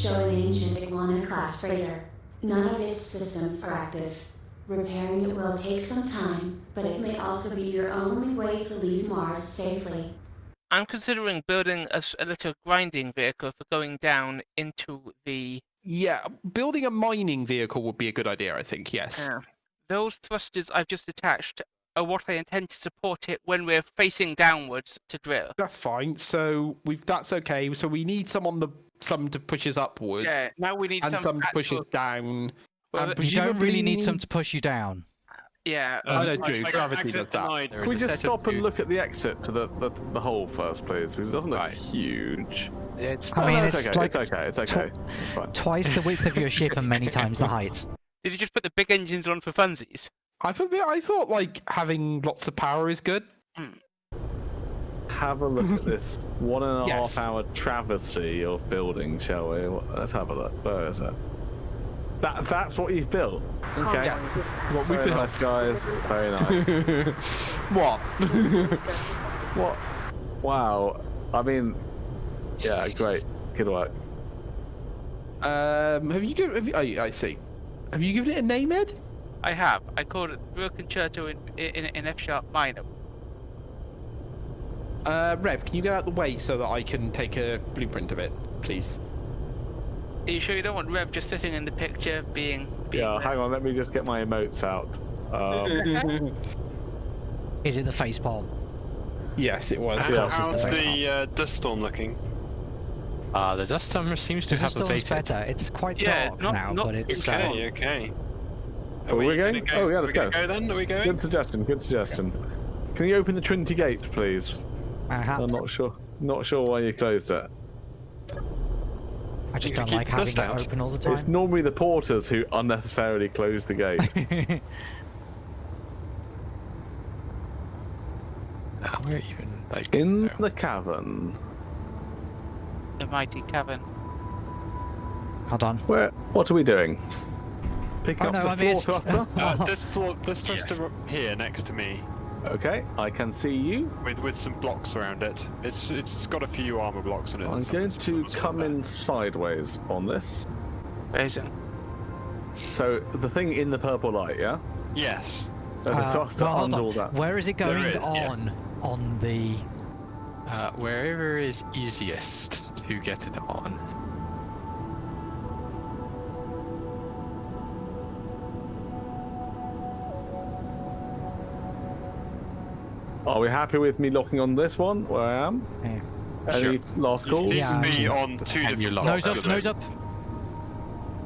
show an ancient Iguana class freighter. None of its systems are active. Repairing it will take some time, but it may also be your only way to leave Mars safely. I'm considering building a little grinding vehicle for going down into the. Yeah, building a mining vehicle would be a good idea, I think. Yes. Uh, those thrusters I've just attached are what I intend to support it when we're facing downwards to drill. That's fine. So we've that's okay. So we need some on the some to push us upwards, Yeah, now we need and some. some to push actual- us down. well, and You don't really need some to push you down. yeah, I know, I- Drew. I Gravity does that. denied. There Can we just stop and look at the exit to the, the, the hole first, please? Because it doesn't look Right. huge. It's I Oh, mean, no, it's it's okay. like it's okay. It's okay. It's fine. Twice the width of your ship and many times the height. Did you just put the big engines on for funsies? I thought I thought like having lots of power is good. Hmm. Have a look at this one and a half Yes. hour travesty of building, shall we? Let's have a look. Where is it? That that's what you've built. Okay. Yeah, what we Very built. nice, guys. Very nice. what? what? Wow. I mean, yeah, great. Good work. um, have you given? Have you, oh, I see. Have you given it a name, Ed? I have. I called it Drill Concerto in, in, in F sharp minor. Uh, Rev, can you get out the way so that I can take a blueprint of it, please? Are you sure you don't want Rev just sitting in the picture being. being Yeah, Rev? hang on. Let me just get my emotes out. Um, Is it the face palm? yes, it was. Yeah. How's How's the the uh, dust storm looking? Uh, the dust storm seems to The have storm's abated. better. It's quite Yeah, dark not- now, not- but it's. Okay. Uh, Okay, okay. Are we gonna going? Go, Oh, yeah, let's we go. go then? Are we going? good suggestion. Good suggestion. Can you open the Trinity Gate, please? Uh-huh. I'm not sure. Not sure why you closed it. I just don't like the having it open all the time. It's normally the porters who unnecessarily close the gate. Uh, where even like In no. the cavern. The mighty cavern. Hold on. Where? What are we doing? Pick Oh up no, the I floor missed. thruster. Uh, this floor, this thruster up here next to me, okay, I can see you. with with some blocks around it. It's it's got a few armor blocks in it. I'm going to come in sideways on this. Amazing. So the thing in the purple light, yeah? Yes. There's a Uh, thruster well, hold under on. all that. Where is it going is, yeah. on? On the. uh, wherever is easiest to get it on. Are we happy with me locking on this one where I am? Yeah. Any Sure. last calls? need Yeah. to be on two And you different lock. Nose up, nose up.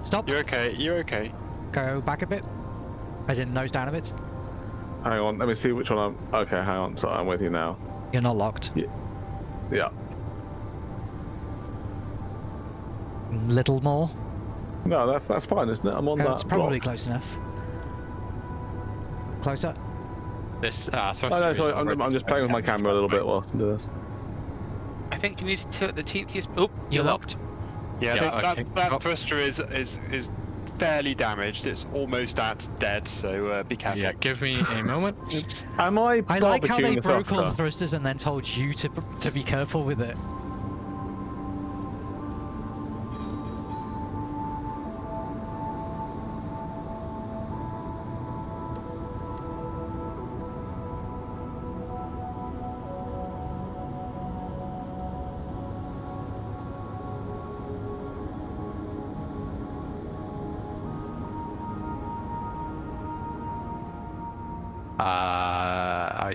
Stop. You're okay. You're okay. Go back a bit. As in, nose down a bit. Hang on, let me see which one I'm. Okay, hang on. So I'm with you now. You're not locked. Yeah. yeah. Little more. No, that's that's fine, isn't it? I'm on Okay, that. it's probably block. close enough. Closer. This uh, Oh, no, sorry, I'm, already I'm just playing with my camera a little bit right? whilst I do this. I think you need to tilt the teensiest. Oh, You're you're locked. Yeah, I Yeah, think okay. that, that thruster is is is fairly damaged. It's almost at dead, so uh, be careful. Yeah, give me a moment. Am I I like how they the broke all the thrusters and then told you to to be careful with it.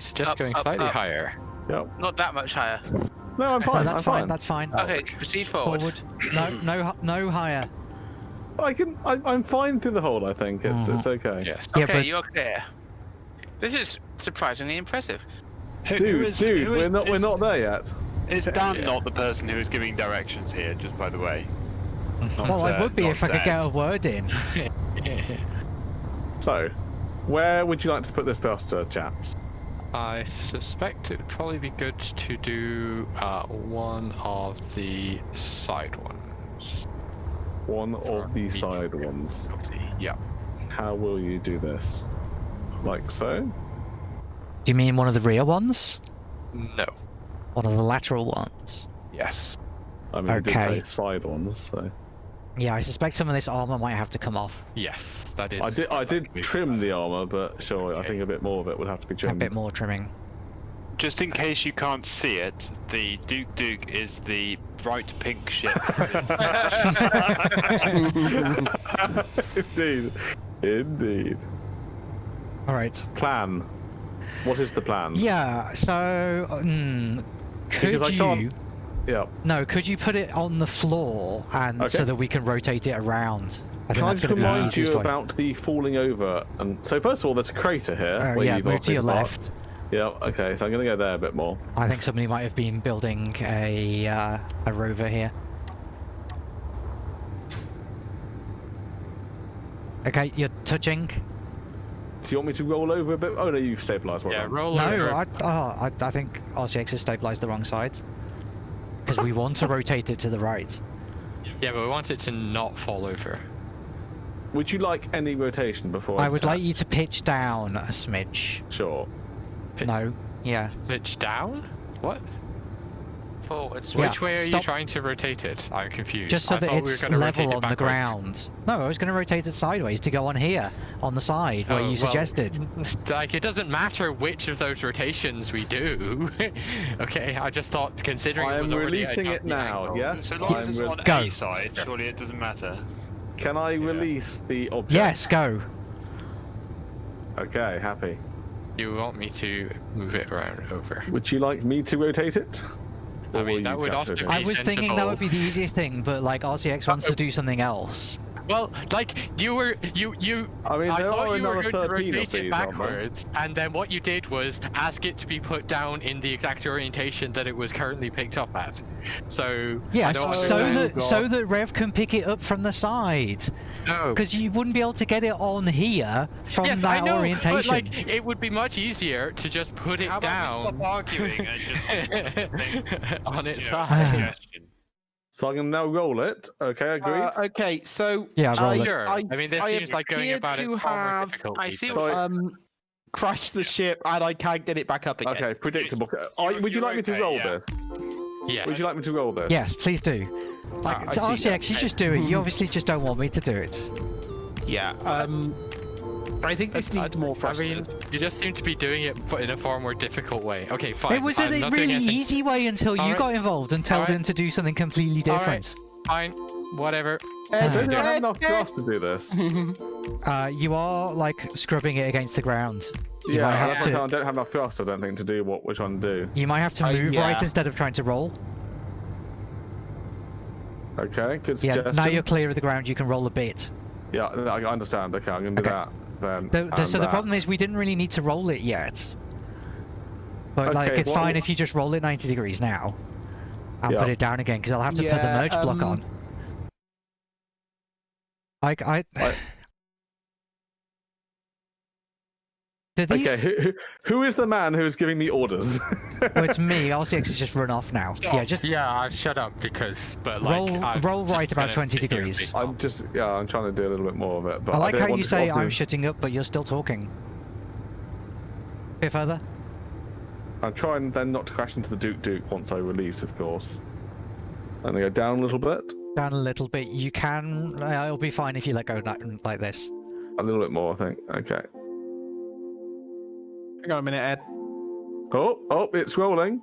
I suggest Up, going up, slightly up. higher. Yep. Not that much higher. No, I'm No, fine. that's I'm fine. fine. That's fine. Okay, proceed forward. Forward. No, no, no higher. I can. I, I'm fine through the hole. I think it's Mhm. it's okay. Yes. Yeah, okay, but you're clear. This is surprisingly impressive. Who- who Dude, is- dude, who we're is- not we're is- not there yet. Is Dan Yeah. not the person who is giving directions here? Just by the way. Not, well, I uh, would be not if I could get a word in. So, where would you like to put this thruster, chaps? I suspect it would probably be good to do uh, one of the side ones. One For of the side ones. difficulty. Yeah. How will you do this? Like so? Do you mean one of the rear ones? No. One of the lateral ones? Yes. I mean, you did say side ones, so Yeah, I suspect some of this armor might have to come off. Yes, that is. I did. I did trim the armor, but sure, I think a bit more of it would have to be trimmed. A bit more trimming. Just in case you can't see it, the Duke Duke is the bright pink ship. Indeed. Indeed. All right. Plan. What is the plan? Yeah. So, mm, could Because I you? Can't- Yeah. No, could you put it on the floor and so that we can rotate it around? I think Can I just to remind you way. about the falling over? And so first of all, there's a crater here. Uh, where yeah, you've move to your obviously left. Yeah. Okay. So I'm gonna go there a bit more. I think somebody might have been building a uh, a rover here. Okay, you're touching. Do you want me to roll over a bit? Oh no, you've stabilised. Well Yeah, done. roll No, over. I, oh, I, I think RCX has stabilized the wrong side. Because we want to rotate it to the right. Yeah, but we want it to not fall over. Would you like any rotation before? I would attack? like you to pitch down a smidge. Sure. No, yeah. Pitch down? What? Forwards. Yeah, Which way are you trying to rotate it? I'm confused. Just so I that thought we were it's gonna rotate level it on the ground. No, I was going to rotate it sideways to go on here, on the side, where Oh, you well, suggested. Like, it doesn't matter which of those rotations we do. okay, I just thought, considering I it was already I'm releasing it now. angle- Yes. so long I'm as it's on Go. A side, surely it doesn't matter. Can I release the object? Yes, go. Okay. Happy. You want me to move it around over? Would you like me to rotate it? I mean, that would also be- I was thinking that would be the easiest thing, but like RCX wants to do something else. Well, like you were, you you. I mean, I thought you were going to 13 rotate it these, aren't there? backwards, and then what you did was ask it to be put down in the exact orientation that it was currently picked up at. So yeah, Yes, don't so understand. that so that Rev can pick it up from the side, no. because you wouldn't be able to get it on here from yeah, that I know, orientation. but like it would be much easier to just put it How about we down stop arguing and just think, on its side. So I'm gonna now roll it. Okay, agreed. Uh, okay, so Yeah, roll I, it. Sure. I, I mean, this I seems like going appear about to it have. I see so- what- So- um crashed the ship and I can't get it back up again. okay, predictable. You're- I, would you you're like me to roll yeah. this? Yes. Would you like me to roll this? yes, please do. Like, I to see that. You just do it. You obviously just don't want me to do it. Yeah. Um, I think this needs more I mean, you just seem to be doing it but in a far more difficult way. Okay, fine. it was a I'm not really easy way until you Alright. got involved and told Alright. him to do something completely Alright. different. Fine, whatever. Ed, Don't you have enough Ed. to do this? Uh, you are like scrubbing it against the ground. You yeah, might have that's to. I don't have enough thrust. I don't think to do what we're trying to do. You might have to Uh, move right instead of trying to roll. Okay, good Yeah, suggestion. now you're clear of the ground. You can roll a bit. Yeah, I I understand. Okay, I'm gonna do Okay. that then. The, the, and so the problem is we didn't really need to roll it yet. But like it's what- fine if you just roll it 90 degrees now. And Yeah. put it down again because I'll have to put the Yeah, merge block um, on. Like I. I- these? Okay, who, who- who is the man who's giving me orders? Oh, it's me. RCX has just run off now. Yeah, just Yeah, I've shut up because, but like, roll I'm roll right about 20 sit here and degrees. I'm just, yeah, I'm trying to do a little bit more of it. But I like don't how you say I'm shutting up, but you're still talking. bit further. I'm trying then not to crash into the Duke Duke once I release, of course. And I go down a little bit, Down a little bit. You can. Uh, it'll be fine if you let go ni- like this. a little bit more, I think. Okay. Hang on a minute, Ed. Oh, oh, it's rolling.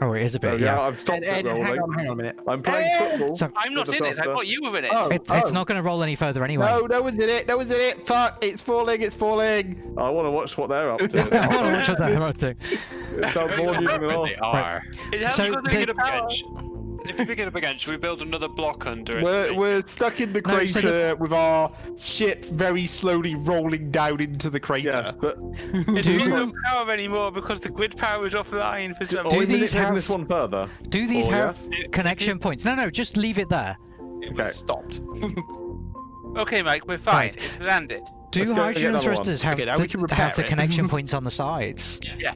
Oh, it is a bit. we go, Yeah. I've stopped Ed, it Ed, hang on, hang on a minute. I'm playing Ed! football. So- I'm not in it. I thruster. thought you were in it. Oh, It, it's oh. not going to roll any further anyway. No, no one's in it. No one's in it. Fuck! It's falling. It's falling. I want to watch what they're up to. I want to watch what they're up to. it sounds more amusing than all. They are. It hasn't So got the- If we pick it up again, should we build another block under it? We're, we're stuck in the No, so crater the- with our ship very slowly rolling down into the crater. Yes, but It's Do- got no power anymore because the grid power is offline for some are Do we reason. these have- this one further? Do these Oh, have yes? connection points? No, no, just leave it there. It Okay. was stopped. Okay, Mike, we're fine. Right. It's landed. Do Let's go and get hydrogen another thrusters have, Okay, now the, we can have the connection points on the sides? Yeah.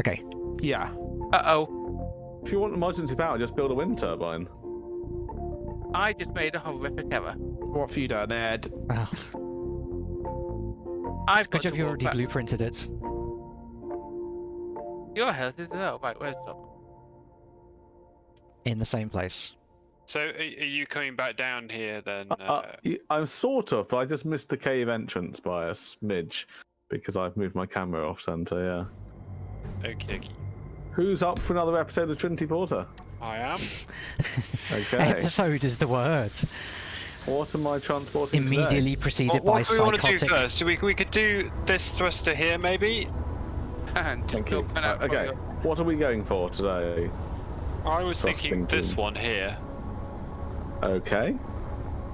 Okay. yeah. Uh oh. If you want emergency power, just build a wind turbine. I just made a horrific error. What have you done, Ed? Oh, I've good got job to you walk already back. blueprinted it. Your health is low. Right, where's the In the same place. So are, are you coming back down here then? Uh, uh, y- I'm sort of, but I just missed the cave entrance by a smidge because I've moved my camera off center. Yeah. okay, okay. Who's up for another episode of Trinity Porter? I am. Okay. Episode is the word. what am I transporting? today? Immediately preceded What, what by do we want to do first? So we, we could do this thruster here, maybe. And just Thank you. open Uh, okay. your- What are we going for today? I was thinking Thrusting this one here. Okay.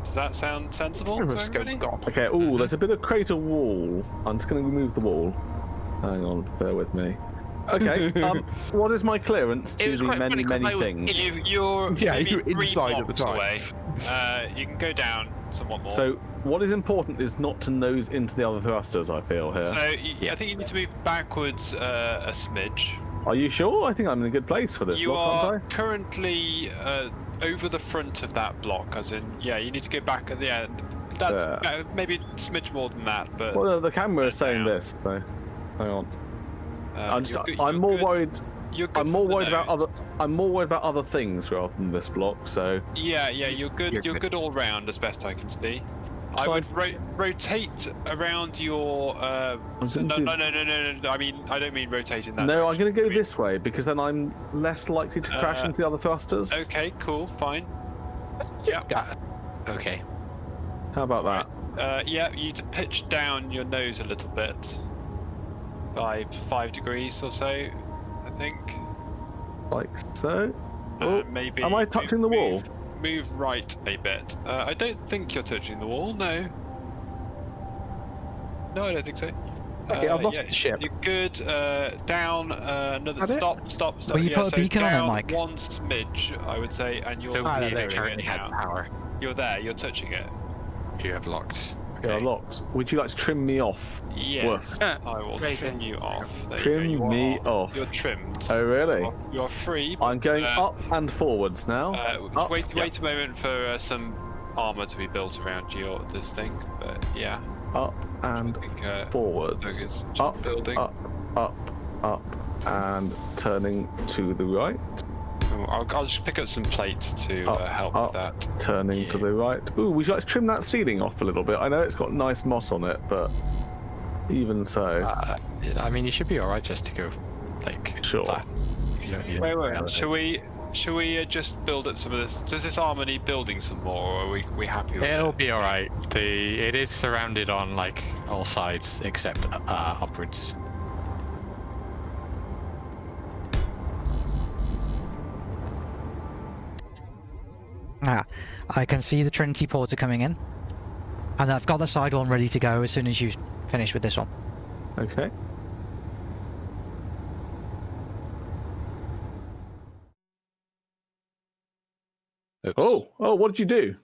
Does that sound sensible to? Okay. Oh, there's a bit of crater wall. I'm just going to remove the wall. Hang on. Bear with me. Okay. um, what is my clearance to the many, many I was things? You, you're Yeah, you were three inside at the time. Away. Uh, you can go down somewhat more. So, what is important is not to nose into the other thrusters. I feel here. So yeah, I think you need to move backwards uh, a smidge. Are you sure? I think I'm in a good place for this you block, are aren't currently uh, over the front of that block, as in, yeah, you need to go back at the end. That's uh, maybe a smidge more than that, but Well, the, the camera is saying down. this. So, hang on. Uh, I'm just. you're good- I'm more good- worried. You're good I'm more worried about other. I'm more worried about other things rather than this block. So, Yeah, yeah, you're good. You're, You're good. good. all round, as best I can see. I So I- would ro- rotate around your. Uh, I'm so- gonna no, no, no, no, no, no. I mean, I don't mean rotating that. no, I'm going to go direction. this way because then I'm less likely to crash Uh, into the other thrusters. Okay, cool, fine. Yeah. Okay. How about that? Uh, yeah, you need to pitch down your nose a little bit. Five, five degrees or so, I think. Like so. Uh, Oh, maybe. am I move- touching the wall? Move, move right a bit. Uh, I don't think you're touching the wall. No. No, I don't think so. Okay, Uh, I've lost yeah, the ship. You're good. Uh, down. Uh, another. Had it? Stop. Stop. Stop. Well, you yeah, put a so beacon on it, Mike. One smidge, I would say, and you're. So Ah, we there currently have now. power. You're there. You're touching it. You have locked. Yeah, Okay. locked. Would you like to trim me off? Yes. Woof. I will Very trim good. you off. There Trim you. You me are- off. You're trimmed. Oh, really? You're- You're free. I'm going uh, up and forwards now. Uh, Up. wait, Yeah. wait a moment for uh, some armor to be built around your this thing. But yeah, Up and I think uh, forwards. Up, building. up, up, up, and turning to the right. Oh, I'll, I'll just pick up some plates to Up, uh, help up. with that. Turning to the right. Ooh, would you like to trim that ceiling off a little bit? I know it's got nice moss on it, but even so, Uh, I mean, you should be alright just to go, like, Sure. flat. You don't Wait, wait. Should we? Shall we uh, just build up some of this? Does this armor need building some more, or are we we happy with It'll it? Will be alright. The it is surrounded on like all sides except uh, upwards. Ah, I can see the Trinity Porter coming in. And I've got the side one ready to go as soon as you finish with this one. okay. Oops. Oh, oh, what did you do?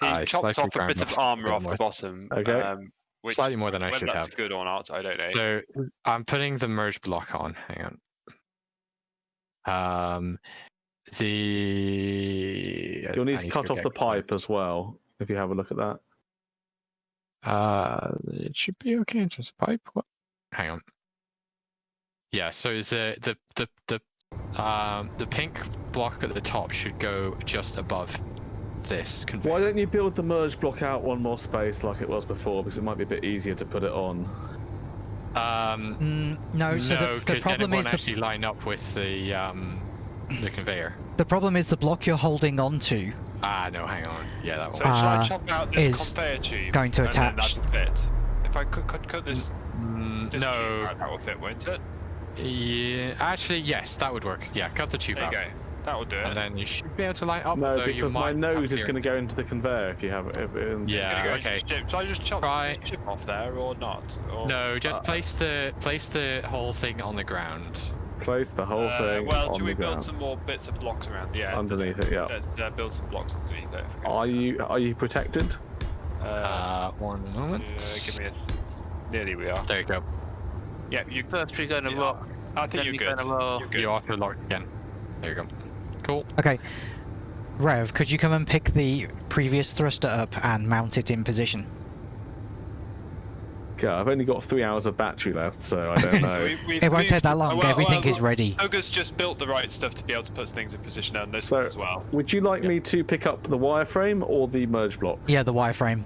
He I chopped off a bit of armor the off the bottom. Okay. Um, which, Slightly more than I whether should that's have. good or not, I don't know. So I'm putting the merge block on. Hang on. Um, the You'll need I to cut go off the pipe as well. If you have a look at that. Uh, it should be okay in terms of pipe. What? Hang on. Yeah, so the the the the um the pink block at the top should go just above this conveyor. Why don't you build the merge block out one more space like it was before? Because it might be a bit easier to put it on. Um, Mm, no, so no, the, the because then it won't the, actually line up with the um the conveyor. the problem is the block you're holding onto Ah, no, hang on. Yeah, that one. So shall I Uh, chop out this is tube? going to and attach. that'll fit. If I could cut, cut this, Mm, this tube no. out, that will fit, won't it? Yeah, actually, yes, that would work. Yeah, cut the tube There you go. That will do it. and then you should be able to light up. No, though you because my nose is going to go into the conveyor if you have it. If, Yeah, go okay. into. So I just chop Try- the chip off there or not? Or, No, just Uh, place the place the whole thing on the ground. Place the whole Uh, thing well, on should the we build ground. some more bits of blocks around? Yeah. Underneath it, yeah. Let's uh, build some blocks underneath it. Are you are you protected? Uh, Uh, one moment. uh, give me a. Nearly we are. There you go. Yeah, you. First we're gonna Yeah. rock. I think you're good. gonna roll. You're good. You auto locked again. There you go. Cool. Okay. Rev, could you come and pick the previous thruster up and mount it in position? God, I've only got three hours of battery left, so I don't know. So we, we've It won't take that long. well, Everything well, is ready. Ogre's just built the right stuff to be able to put things in position on this So- one as well. Would you like me to pick up the wireframe or the merge block? Yeah, the wireframe.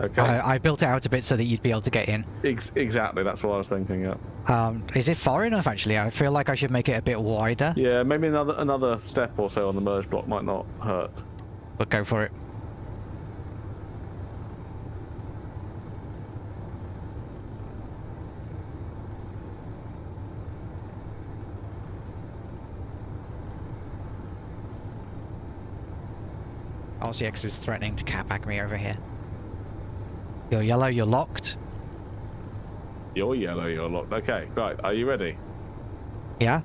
Okay. I, I built it out a bit so that you'd be able to get in. Ex- exactly, that's what I was thinking. Yeah. Um, is it far enough actually? I feel like I should make it a bit wider, Yeah, maybe another another step or so on the merge block might not hurt. but go for it. RCX is threatening to catback me over here. You're yellow, you're locked. You're yellow, you're locked. Okay, right. Are you ready? Yeah?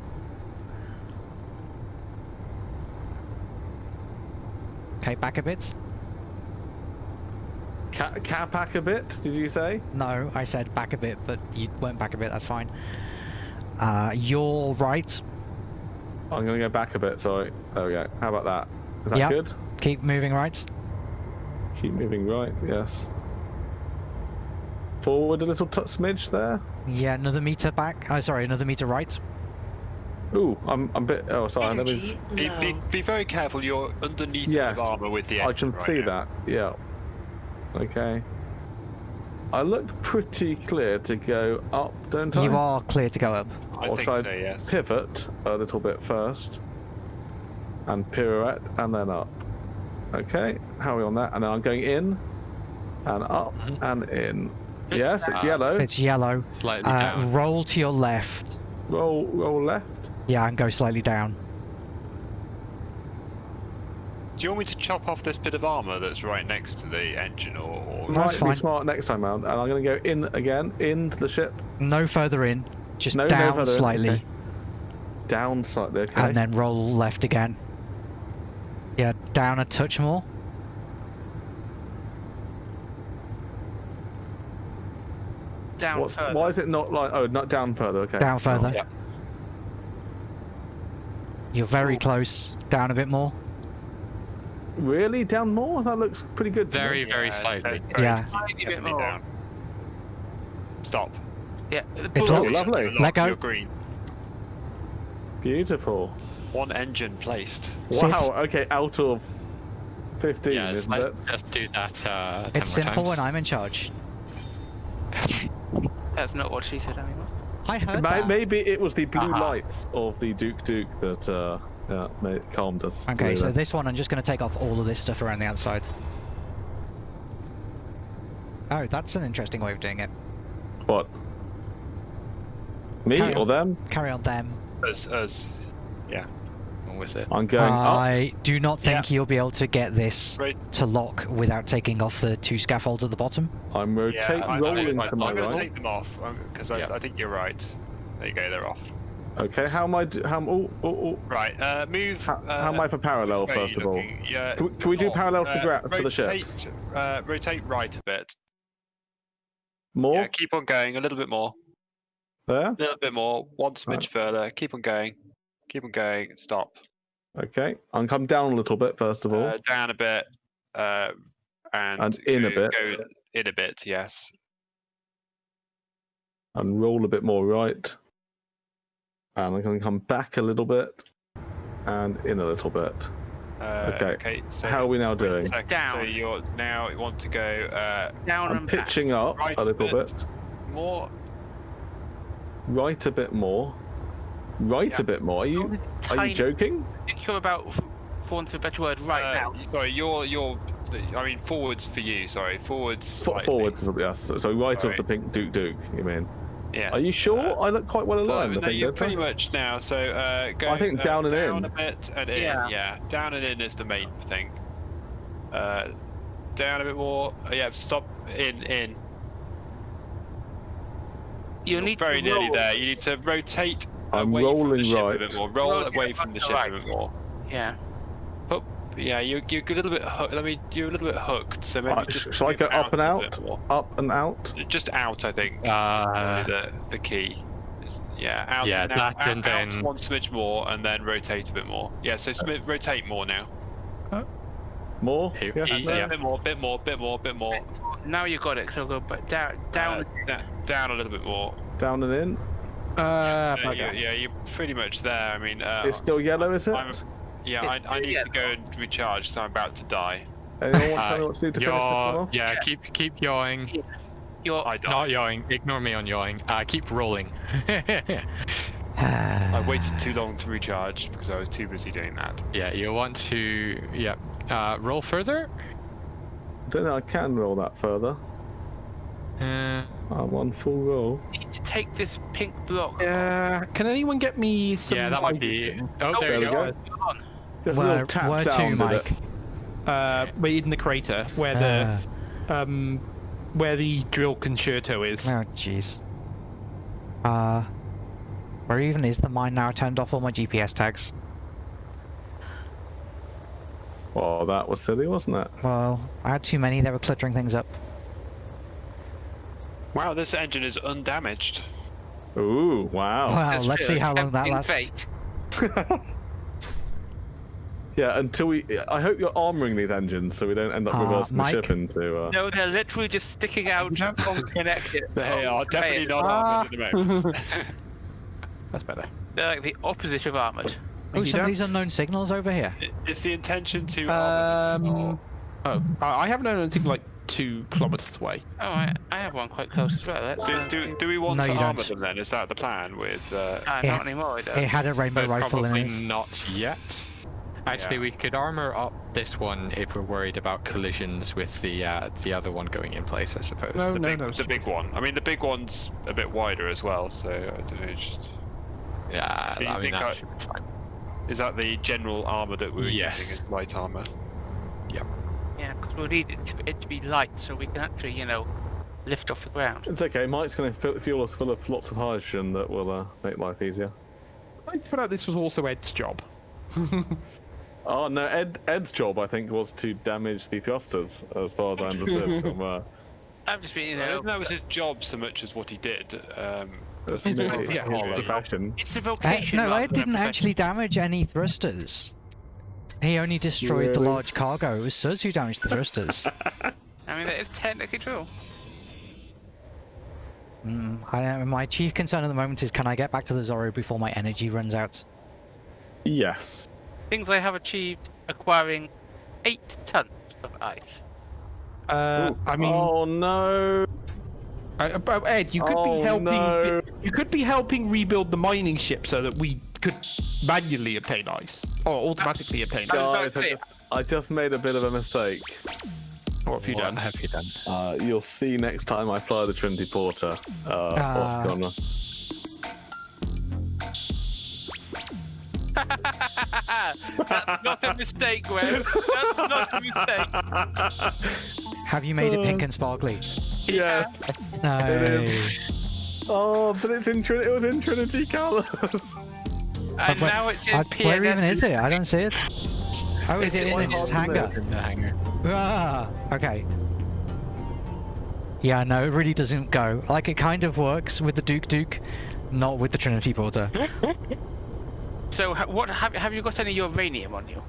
Okay, back a bit. Ca- capac a bit? Did you say? No, I said back a bit, but you went back a bit, that's fine. Uh, you're right. I'm gonna go back a bit. Sorry. There we go. How about that? Is that Yeah. good? Keep moving right. Keep moving right. Yes. Forward a little t- smidge there. Yeah, another meter back. Oh, sorry, another meter right. Ooh, I'm I'm a bit. Oh, sorry. Let me. Energy Be, be, be very careful. You're underneath Yes, the armor with the. I can right see now. that. Yeah. Okay. I look pretty clear to go up, don't I? You are clear to go up. I or think so. Yes. pivot a little bit first and pirouette and then up. Okay, how are we on that? And then I'm going in and up and in. Yes, it's Ah. yellow. It's yellow. Slightly Uh, down. roll to your left. Roll, roll left. Yeah, and go slightly down. Do you want me to chop off this bit of armor that's right next to the engine, or, or That's Might fine. be smart next time round. And I'm going to go in again, into the ship. No further in. Just No, no down in, slightly. okay. Down slightly, okay. And then roll left again. Yeah, down a touch more. Down What's, further. why is it not like? Oh, not down further. Okay. Down further. Oh. Yeah. You're very Cool. close. Down a bit more. Really, down more? That looks pretty good. to me. Very, very Yeah, slightly. very Yeah. Tiny bit more. down. Stop. Yeah. It's pull- locked. lovely. Lock, Let go. You're green. Beautiful. One engine placed. See, Wow. it's- Okay, out of fifteen, Yeah, isn't let's it? just do that. Uh, It's simple times. when I'm in charge. That's not what she said anymore. I heard May- that. Maybe it was the blue Aha. lights of the Duke Duke that uh, yeah, made, calmed us. Okay, so this. this one I'm just going to take off all of this stuff around the outside. Oh, that's an interesting way of doing it. What? Me Carry or on. them? Carry on them. As as On with it. I'm going up. I do not think you'll be able to get this right. to lock without taking off the two scaffolds at the bottom. I'm rotate Yeah, I, I, I, to my I'm going to take them off because I, Yeah. I think you're right. There you go. They're off. Okay, how am I? Do, how? Oh, oh, oh. Right. Uh, move. How, uh, how am I for parallel? where are you First of all. Yeah. Can we- can we do north. parallel to the Uh, gra- to the ship? rotate, Uh, rotate right a bit. more Yeah. Keep on going. A little bit more. there. A little bit more. One smidge Right. further. Keep on going. Keep on going. Stop. Okay, I'm come down a little bit first of all. Uh, down a bit. Uh, and, And in a bit. go in a bit. Yes. and roll a bit more right. And I'm going to come back a little bit and in a little bit. Uh, Okay. Okay. So How are we now doing? second, So you're now you want to go uh, Down I'm and back. pitching up Right a a little bit. bit, more. right a bit more, right Yeah. a bit more. Are you are you joking? I think you're about, f- for want of a better word, right uh, now. Sorry, you're you're. I mean forwards for you. Sorry, forwards. Fo- slightly. forwards, yes. So, so right Sorry. of the pink Duke Duke. You mean? Yes. Are you sure? uh, I look quite well aligned. I no, you're don't I? pretty much now. So uh, go. I think uh, down and down in. a bit and in. Yeah. Yeah. down and in is the main thing. Uh, down a bit more. Uh, yeah, stop. In, in. You You're need very to nearly roll. there. You need to rotate. I'm away from rolling the ship right. A bit more. Roll, Roll away from the ship to a bit more. Yeah. Yeah, you're, you're a little bit. Hooked. Let me. You're a little bit hooked. So maybe Uh, just. sh- shall I go up and out? Up and out. Just out, I think. Uh, the the key. Is- Yeah, out Yeah, and out, that and out, out then- one smidge more, and then rotate a bit more. Yeah, so smi- rotate more now. More. Here- Yes, he- no? A yeah. bit more, bit more, bit more, bit more. Now you got it. So go but down, down. Uh, down a little bit more. Down and in. Uh, bugger. yeah, yeah, you're pretty much there. I mean, uh, It's still yellow, is it? I'm, yeah, I, I need Yeah. to go and recharge, so I'm about to die. Anyone want to tell Uh, me what to do to finish this one Yaw, yeah, keep keep yawing. You're. Not yawing. Ignore me on yawing. Uh, keep rolling. I waited too long to recharge because I was too busy doing that. yeah, you want to yeah uh, roll further. I don't think I can roll that further. Uh, I'm on full roll. need to take this pink block. Uh, can anyone get me some? yeah, that might be. hydrogen? Oh, Oh, there there you we go. go. Come on. Just a little tap where down to, Mike? Uh, we're in the crater where Uh, the um, where the drill concerto is. oh, jeez. Uh, where even is the mine now? I turned off all my GPS tags. Oh, that was silly, wasn't it? Well, I had too many. They were cluttering things up. Wow, this engine is undamaged. Ooh, wow. Well, Just let's see how long that lasts. fate. yeah, until we. I hope you're armoring these engines so we don't end up Uh, reversing Mike? the ship into. Uh... No, they're literally just sticking out unconnected. They are definitely not Ah. armored at the moment. That's better. They're like the opposite of armored. Oh, some of these unknown signals over here. It's the intention to Um, oh, I I have known anything like two kilometers away. Oh, I, I have one quite close as well. Let's, Do, uh, do, do we want No, to you armor don't. them then? Is that the plan with? Uh, ah, Yeah. not anymore. It, It had a rainbow But rifle in probably it. not yet. Actually, Yeah. we could armor up this one if we're worried about collisions with the uh, the other one going in place. I suppose. No, the, no, big, no. the big one. I mean, the big one's a bit wider as well, so I don't know. Just Yeah, Do I mean that I- should be fine. is that the general armor that we're Yes. using as light armor? Yeah, because we'll need it to, it to be light so we can actually, you know, lift off the ground. It's okay. Mike's going to fuel us full of lots of hydrogen that will uh, make life easier. I put out this was also Ed's job. Oh no, Ed Ed's job I think was to damage the thrusters, as far as I understood from uh, I'm just being, you I know, don't know if was his job so much as what he did. Um, his, It's his, yeah, his all- profession. it's a Uh, vocation. no, rather Ed than a didn't actually damage any thrusters. He only destroyed the large cargo. It was Suz who damaged the thrusters. I mean, that is technically true. mm, I, my chief concern at the moment is can I get back to the Zorro before my energy runs out? Yes. Things I have achieved acquiring eight tons of ice. Uh, Ooh. I mean, Oh no. uh, uh, Ed, you could Oh, be helping. no. You could be helping rebuild the mining ship so that we could manually obtain ice or automatically obtain Oh, ice. Guys, I just, I just made a bit of a mistake. What have you What done? have you done? Uh, you'll see next time I fly the Trinity Porter. Uh, what's Ah. going on. That's not a mistake, Wes. That's not a mistake. Have you made it pink and sparkly? Yes. No. It is. Oh, but it's in Trin- it was in Trinity colours. And where- now it's in Uh, PNS. where even is it? I don't see it. Oh, is It's it in in its hangar? In the hangar. Ah, okay. Yeah, no, it really doesn't go. Like, it kind of works with the Duke Duke, not with the Trinity Porter. So, what have, have you got any uranium on you?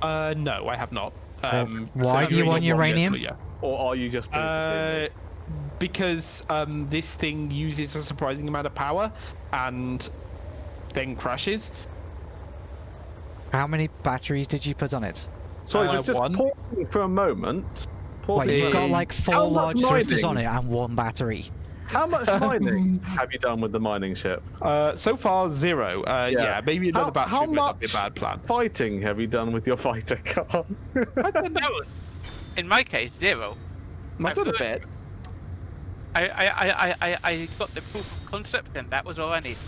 Uh, no, I have not. Um, why so do you want uranium? yet, so Or are you just. Uh, because um, this thing uses a surprising amount of power and then crashes. How many batteries did you put on it? Sorry, uh, just, just one. pausing for a moment. Wait, Pausing you've got like four much large thrusters on it and one battery. How much mining have you done with the mining ship? Uh, so far zero. Uh, Yeah. yeah. maybe another How- battery how might not be a bad plan. Fighting have you done with your fighter car? No, in my case, zero. I've done a I've- bit. I, I, I, I, I- I got the proof of concept, and that was all I needed.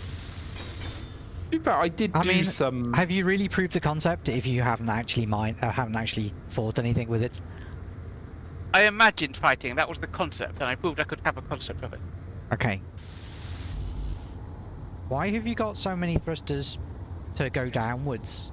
In fact, I did I do mean, some. Have you really proved the concept if you haven't actually mine, uh, haven't actually fought anything with it? I imagined fighting. That was the concept, and I proved I could have a concept of it. Okay. Why have you got so many thrusters to go downwards?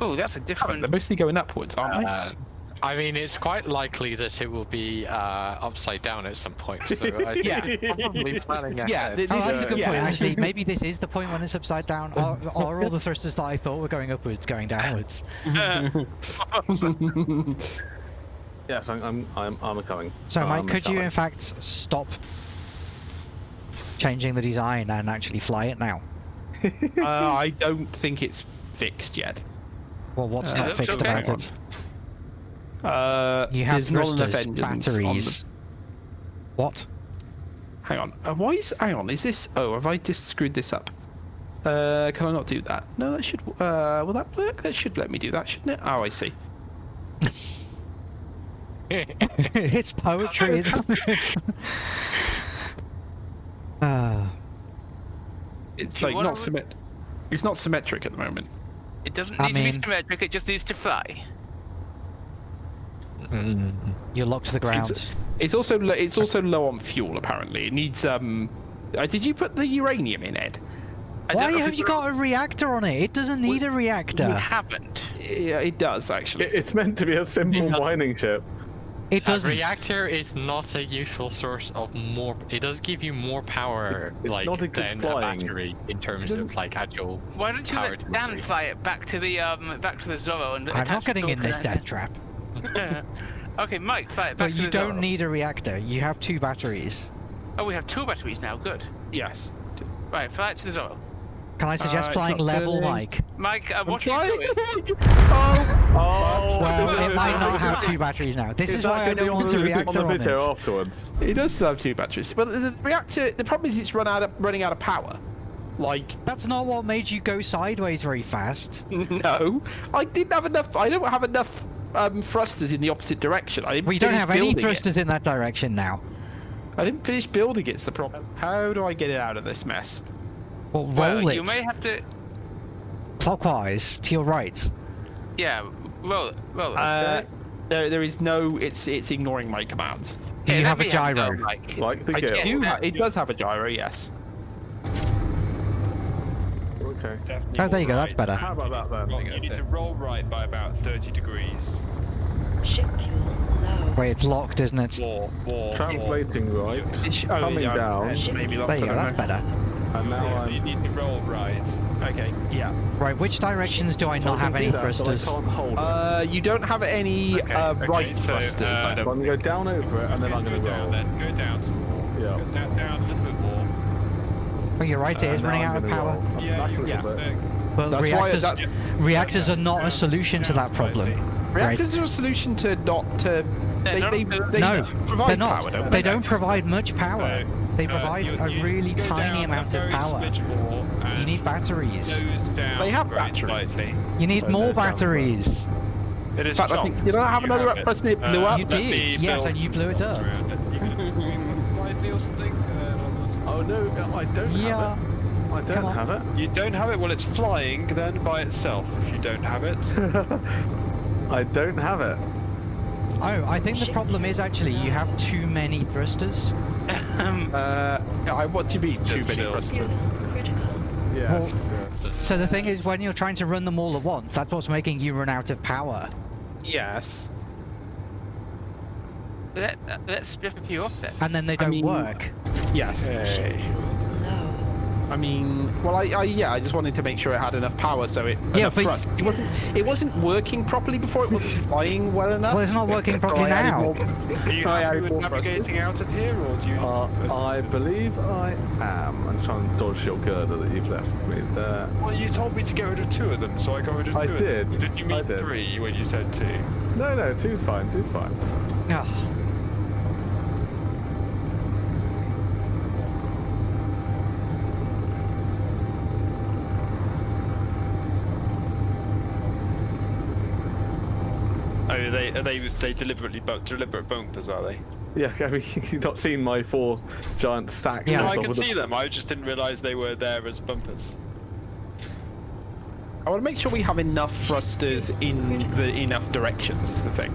Oh, that's a Oh, different. they're mostly going upwards, aren't they? Uh, I mean, it's quite likely that it will be uh, upside down at some point. So I Yeah. probably planning ahead. Yeah, th- Oh, this that's is a good yeah. point. Actually, maybe this is the point when it's upside down. Are, are all the thrusters that I thought were going upwards going downwards? Yes, I'm I'm I'm, I'm coming. So, I'm Mike, could you in fact stop changing the design and actually fly it now? uh, I don't think it's fixed yet. Well, what's Uh, not fixed okay. about it? Uh, You have there's not enough thrusters, the- batteries. What? Hang on. Uh, why is? Hang on. Is this? Oh, have I just screwed this up? Uh, can I not do that? No, that should. Uh, will that work? That should let me do that, shouldn't it? Oh, I see. it's poetry, isn't it? Ah. It's like wanna not re- symmetric. It's not symmetric at the moment. It doesn't I need to be symmetric, it just needs to fly. Mm. You're locked to the ground. It's also lo- it's also low on fuel apparently. It needs um. Uh, did you put the uranium in, Ed? I Why have you got a reactor on it? It doesn't need a You reactor. haven't. Yeah, it does actually. It- It's meant to be a simple Yeah. mining ship. It doesn't. reactor is not a useful source of more. It does give you more power, It's like not a than flying. a battery in terms of like actual. Why don't you Power let Dan delivery. fly it back to the um back to the Zorro and I'm not getting in this door death trap. okay, Mike, fly back But to you the don't Zorro. need a reactor. You have two batteries. Oh, we have two batteries now. Good. Yes. Right, fly it to the Zorro. Can I suggest Uh, flying level, turning. Mike? Mike, uh, I'm what are you doing? oh. Oh, Well, it might not have two batteries now. This is why I don't want a reactor on on the video it. afterwards. It does still have two batteries, but the, the reactor. The problem is it's run out of running out of power. Like That's not what made you go sideways very fast. no, I didn't have enough. I don't have enough um, thrusters in the opposite direction. I didn't We don't have any building it. thrusters in that direction now. I didn't finish building. It's the problem. How do I get it out of this mess? Well, Well, roll you may have to. clockwise to your right. Yeah, roll it, roll it. Uh, there, there is no. It's it's ignoring my commands. Do Okay, you have a me gyro? go, Mike. Like the I do. Yeah. it does have a gyro. Yes. Okay. Oh, there you go. That's better. How about that then? Well, you need to roll right by about 30 degrees. Ship fuel low. Wait, it's locked, isn't it? War, war, Translating right. It sh- oh, Coming yeah, down. Maybe There you go. That's better. And now war. You I'm. need to roll right. Okay. Yeah. Right, which directions do I not I have any that, thrusters? I can't hold it. Uh, you don't have any Okay, uh, okay, right so, thrusters. Uh, I'm gonna go down over it and then I'm gonna down roll. then. Go down. Yeah. Go down, down a little bit more. Oh, you're right. It Uh, is running out of power. roll. Yeah, back a you little get bit. But That's why reactors, that- reactors are not a solution to that problem. Reactors are a solution to not to. They're They, they, they're- No, provide They're not. power, don't they they? don't provide much power. They Uh, provide you- a really tiny down amount of power. You need batteries. They have batteries. slightly. You need Oh, more they're down batteries. It is In fact, I Tom. think- did I have another have it. button that blew up? You did, yes, and you blew it doors up. around it. You can move slightly or something. Uh, Oh no, I don't Yeah. have it. I don't on. have it. you don't have it. Well, it's flying then by itself. If you don't have it, I don't have it. Oh, I think the problem is actually you have too many thrusters. Uh, I, what do you mean? Too many Still. thrusters. Fuel critical. Yes. Well- yes. So the thing is, when you're trying to run them all at once, that's what's making you run out of power. Yes. Let, let's strip a few off then. And then they don't mean- work. Yes. Ship. I mean, well, I, I yeah, I just wanted to make sure it had enough power, so it Yeah, enough thrust. It wasn't. It wasn't working properly before. It wasn't flying well enough. Well, it's not working properly now. more- are you I happy with navigating out of here, or do you? Uh, I believe I am. I'm trying to dodge your girder that you've left me there. well, you told me to get rid of two of them, so I got rid of two. I of did, them. Did you mean did. three when you said two? No, no, two's fine. Two's fine. Ugh. Oh, are they are they they deliberately bu- deliberate bumpers, are they? Yeah, I mean, you've not seen my four giant stacks. Yeah. no, I top can of the- see them. I just didn't realise they were there as bumpers. I want to make sure we have enough thrusters in the enough directions. Is the thing.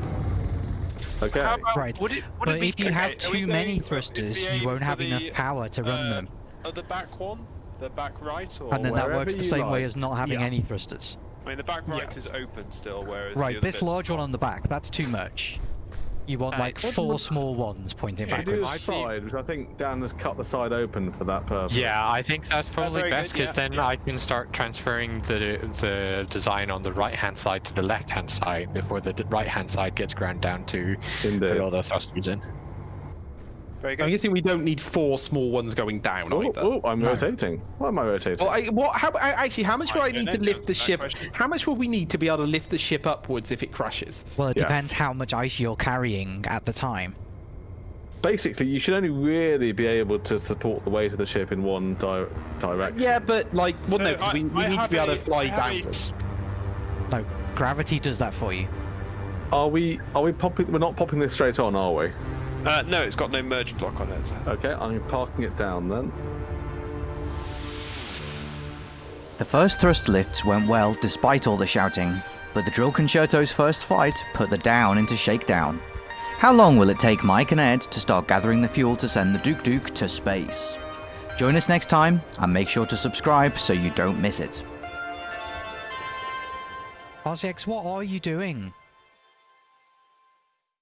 Okay. About, Right, Would it, would But it be if you okay, have too many going- is thrusters, you won't have the, enough power to run uh, them. Oh, the back one, the back right, or And then that works the you same way as not having Yeah. any thrusters. I mean, the back right Yeah. is open still, whereas Right, this large one on the back, that's too much. You want Uh, like four would- small ones pointing Yeah, backwards. the I'd side, which I think Dan has cut the side open for that purpose. Yeah, I think that's probably very best good, because yeah, then yeah. I can start transferring the the design on the right hand side to the left hand side before the right hand side gets ground down to Indeed. put all the thrusters in. Very I'm guessing we don't need four small ones going down Oh, either. oh, I'm No. rotating. Why am I rotating? Well, I, what? How? Actually, how much Right, will I need to lift the ship? question. How much will we need to be able to lift the ship upwards if it crashes? Well, it Yes. depends how much ice you're carrying at the time. Basically, you should only really be able to support the weight of the ship in one di- direction. Yeah, but like, well, no, So, 'cause I- we, we need to be able to fly I have a- downwards. No, gravity does that for you. Are we? Are we popping? We're not popping this straight on, are we? Uh, no, it's got no merge block on it. Okay, I'm parking it down then. The first thrust lifts went well despite all the shouting, but the Drill Concerto's first fight put the down into shakedown. How long will it take Mike and Ed to start gathering the fuel to send the Duke Duke to space? Join us next time and make sure to subscribe so you don't miss it. RCX, what are you doing?